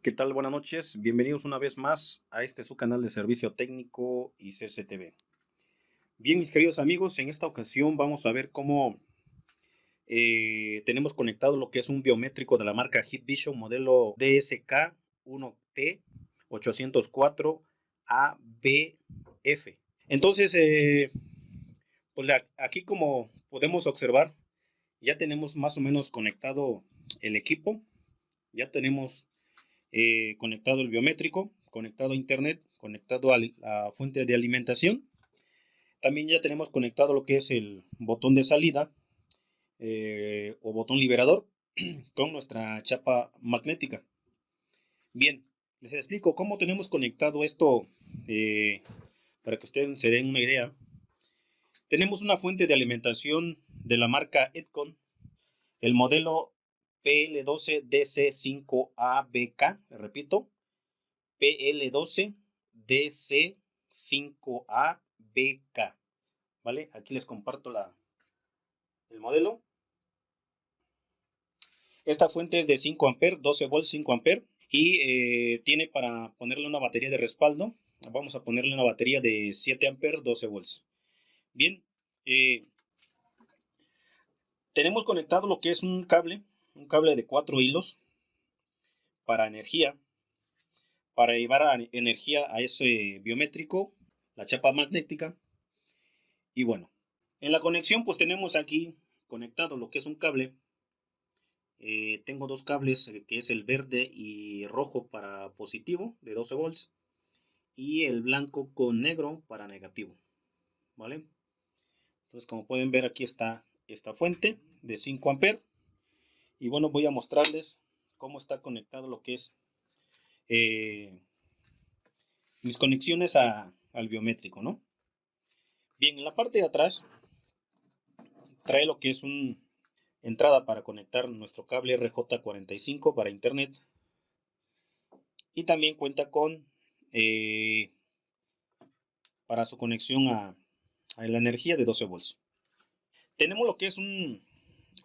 ¿Qué tal? Buenas noches. Bienvenidos una vez más a este su canal de servicio técnico y CCTV. Bien, mis queridos amigos, en esta ocasión vamos a ver cómo eh, tenemos conectado lo que es un biométrico de la marca Vision modelo DSK1T 804 ABF. Entonces, eh, pues aquí como podemos observar, ya tenemos más o menos conectado el equipo, ya tenemos eh, conectado el biométrico, conectado a internet, conectado a la fuente de alimentación. También ya tenemos conectado lo que es el botón de salida eh, o botón liberador con nuestra chapa magnética. Bien, les explico cómo tenemos conectado esto eh, para que ustedes se den una idea. Tenemos una fuente de alimentación de la marca Edcon, el modelo PL12DC5ABK, repito, PL12DC5ABK, ¿vale? Aquí les comparto la, el modelo. Esta fuente es de 5 amperes, 12 volts, 5 amperes y eh, tiene para ponerle una batería de respaldo. Vamos a ponerle una batería de 7 amperes, 12 volts. Bien, eh, tenemos conectado lo que es un cable, un cable de 4 hilos para energía, para llevar energía a ese biométrico, la chapa magnética. Y bueno, en la conexión pues tenemos aquí conectado lo que es un cable. Eh, tengo dos cables eh, que es el verde y rojo para positivo de 12 volts y el blanco con negro para negativo vale entonces como pueden ver aquí está esta fuente de 5 amperes y bueno voy a mostrarles cómo está conectado lo que es eh, mis conexiones al biométrico no bien en la parte de atrás trae lo que es un entrada para conectar nuestro cable RJ45 para internet y también cuenta con eh, para su conexión a, a, la energía de 12 volts. Tenemos lo que es un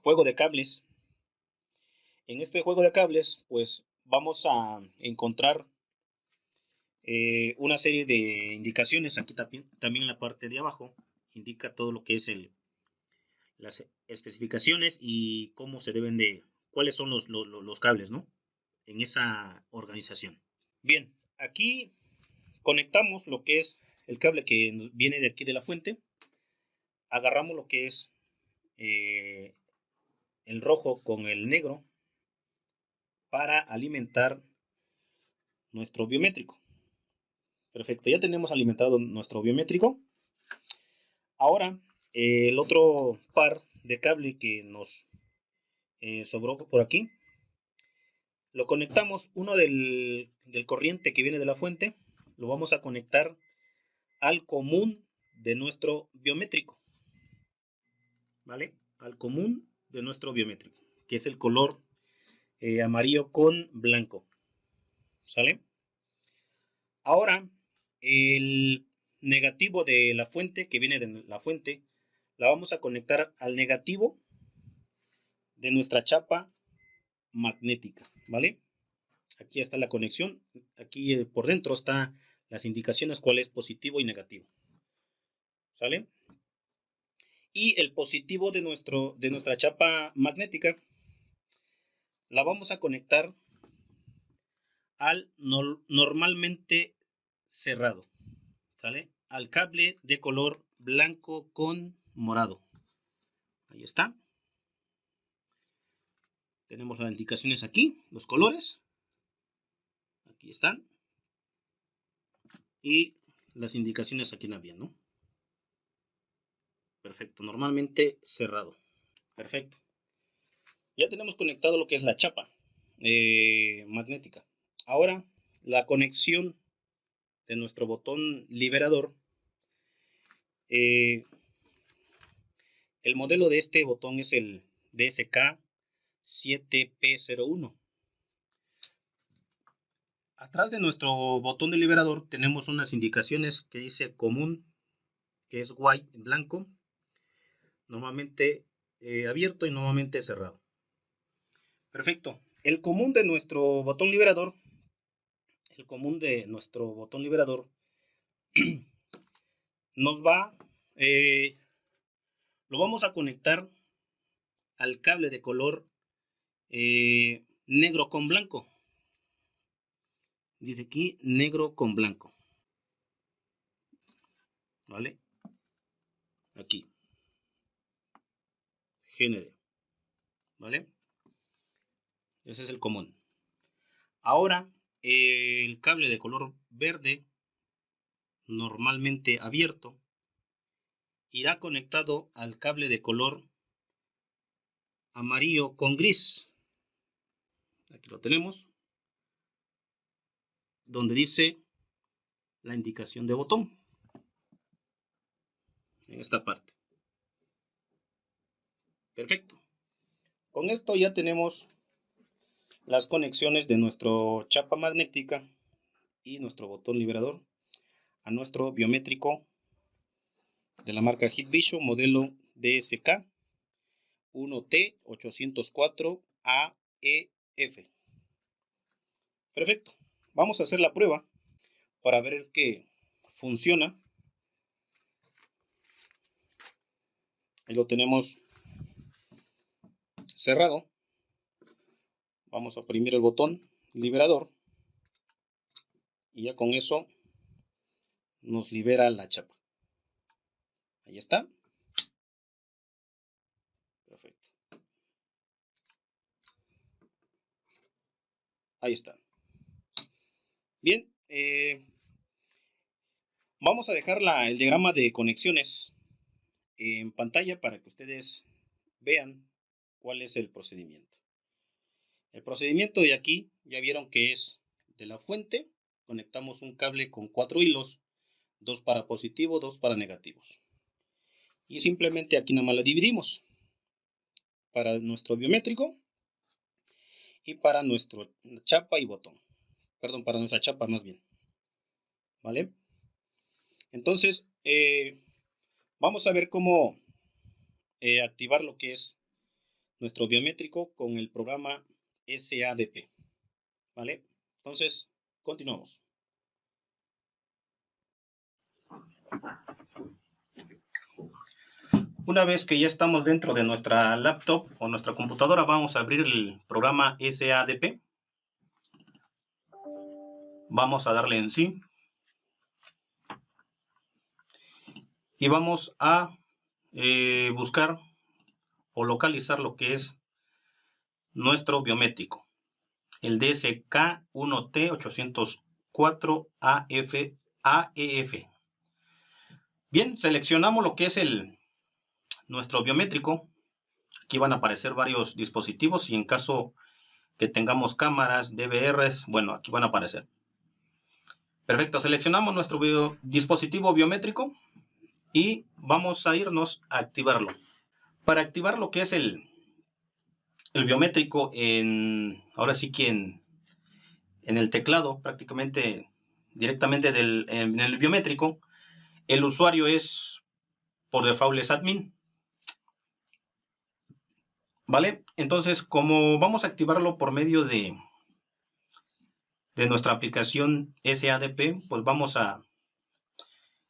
juego de cables en este juego de cables pues vamos a encontrar eh, una serie de indicaciones aquí también, en la parte de abajo indica todo lo que es las especificaciones y cómo se deben de, cuáles son los, los, cables, ¿no? En esa organización. Bien, aquí conectamos lo que es el cable que viene de aquí de la fuente. Agarramos lo que es eh, el rojo con el negro para alimentar nuestro biométrico. Perfecto, ya tenemos alimentado nuestro biométrico. Ahora el otro par de cable que nos eh, sobró por aquí, lo conectamos, uno del corriente que viene de la fuente, lo vamos a conectar al común de nuestro biométrico. ¿Vale? Al común de nuestro biométrico, que es el color eh, amarillo con blanco. ¿Sale? Ahora, el negativo de la fuente, que viene de la fuente, la vamos a conectar al negativo de nuestra chapa magnética, ¿vale? Aquí está la conexión, aquí eh, por dentro está las indicaciones cuál es positivo y negativo, ¿sale? Y el positivo de, nuestro, de nuestra chapa magnética la vamos a conectar al normalmente cerrado, ¿sale? Al cable de color blanco con morado. Ahí está. Tenemos las indicaciones aquí, los colores. Aquí están. Y las indicaciones aquí también, ¿no? Perfecto, normalmente cerrado. Perfecto. Ya tenemos conectado lo que es la chapa eh, magnética. Ahora, la conexión de nuestro botón liberador eh, el modelo de este botón es el DSK 7P01. Atrás de nuestro botón de liberador tenemos unas indicaciones que dice común, que es white, blanco, normalmente eh, abierto y normalmente cerrado. Perfecto. El común de nuestro botón liberador el común de nuestro botón liberador, nos va, eh, lo vamos a conectar al cable de color eh, negro con blanco. Dice aquí negro con blanco. ¿Vale? Aquí. GND. ¿Vale? Ese es el común. Ahora, el cable de color verde, normalmente abierto, irá conectado al cable de color amarillo con gris. Aquí lo tenemos. Donde dice la indicación de botón. En esta parte. Perfecto. Con esto ya tenemos las conexiones de nuestro chapa magnética y nuestro botón liberador a nuestro biométrico de la marca Vision modelo DSK 1T804AEF. Perfecto. Vamos a hacer la prueba para ver que funciona. Ahí lo tenemos cerrado. Vamos a oprimir el botón liberador. Y ya con eso nos libera la chapa. Ahí está. Perfecto. Ahí está. Bien. Eh, vamos a dejar la, el diagrama de conexiones en pantalla para que ustedes vean cuál es el procedimiento. El procedimiento de aquí, ya vieron que es de la fuente, conectamos un cable con cuatro hilos, dos para positivo, dos para negativos. Y simplemente aquí nada más la dividimos para nuestro biométrico y para nuestro chapa y botón. Perdón, para nuestra chapa más bien. ¿Vale? Entonces, eh, vamos a ver cómo eh, activar lo que es nuestro biométrico con el programa SADP. ¿Vale? Entonces, continuamos. Una vez que ya estamos dentro de nuestra laptop o nuestra computadora, vamos a abrir el programa SADP. Vamos a darle en sí. Y vamos a eh, buscar o localizar lo que es nuestro biométrico, el DSK1T804AF, Bien, seleccionamos lo que es el nuestro biométrico. Aquí van a aparecer varios dispositivos y en caso que tengamos cámaras, DVRs, bueno, aquí van a aparecer. Perfecto, seleccionamos nuestro dispositivo biométrico y vamos a irnos a activarlo. Para activar lo que es el, el biométrico en, ahora sí que en, el teclado, prácticamente directamente del, en el biométrico, el usuario es por default es admin. ¿Vale? Entonces, como vamos a activarlo por medio de, de nuestra aplicación SADP, pues vamos a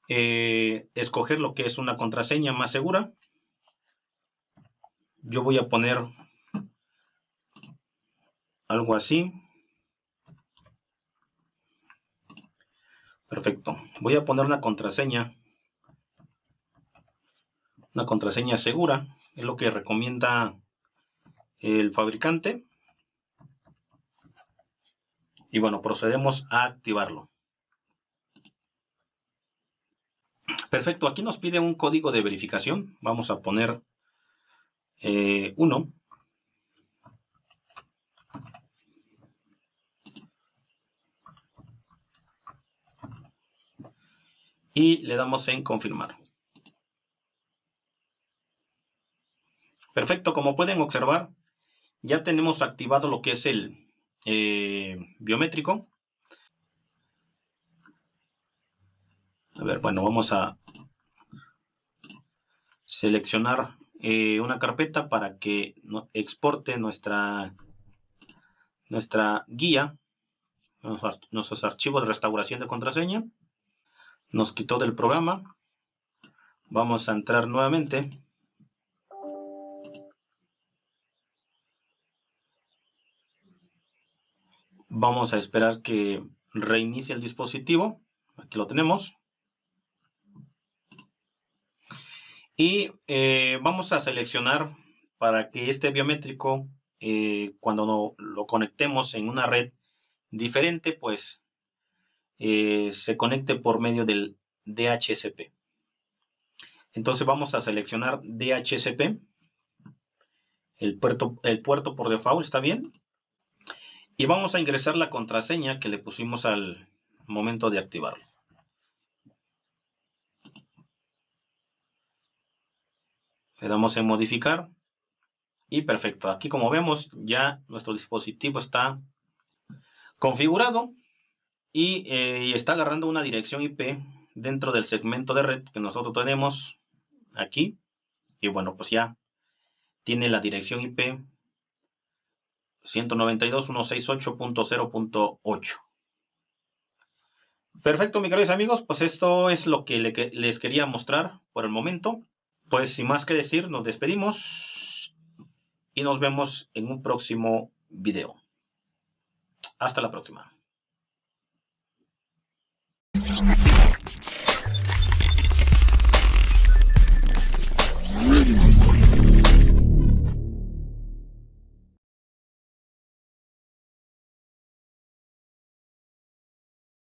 eh, escoger lo que es una contraseña más segura. Yo voy a poner algo así. Perfecto. Voy a poner una contraseña. Una contraseña segura. Es lo que recomienda el fabricante. Y bueno, procedemos a activarlo. Perfecto, aquí nos pide un código de verificación. Vamos a poner 1. Eh, y le damos en confirmar. Perfecto, como pueden observar, ya tenemos activado lo que es el eh, biométrico. A ver, bueno, vamos a seleccionar eh, una carpeta para que exporte nuestra, nuestra guía. nuestros archivos de restauración de contraseña. Nos quitó del programa. Vamos a entrar nuevamente. Vamos a esperar que reinicie el dispositivo. Aquí lo tenemos. Y eh, vamos a seleccionar para que este biométrico, eh, cuando lo conectemos en una red diferente, pues eh, se conecte por medio del DHCP. Entonces vamos a seleccionar DHCP. El puerto, el puerto por default está bien. Y vamos a ingresar la contraseña que le pusimos al momento de activarlo. Le damos en modificar. Y perfecto. Aquí como vemos ya nuestro dispositivo está configurado y eh, está agarrando una dirección IP dentro del segmento de red que nosotros tenemos aquí. Y bueno, pues ya tiene la dirección IP 192.168.0.8. Perfecto, mis queridos amigos, pues esto es lo que les quería mostrar por el momento. Pues sin más que decir, nos despedimos y nos vemos en un próximo video. Hasta la próxima.